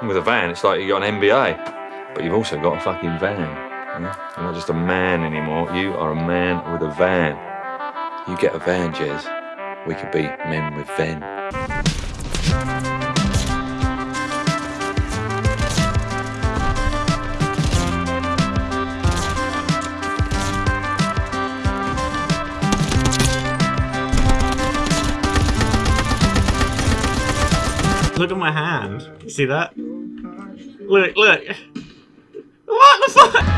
With a van, it's like you got an MBA, but you've also got a fucking van. You're not just a man anymore. You are a man with a van. You get a van, Jez. We could be men with van. Look at my hand. You see that? Look, look. What the fuck?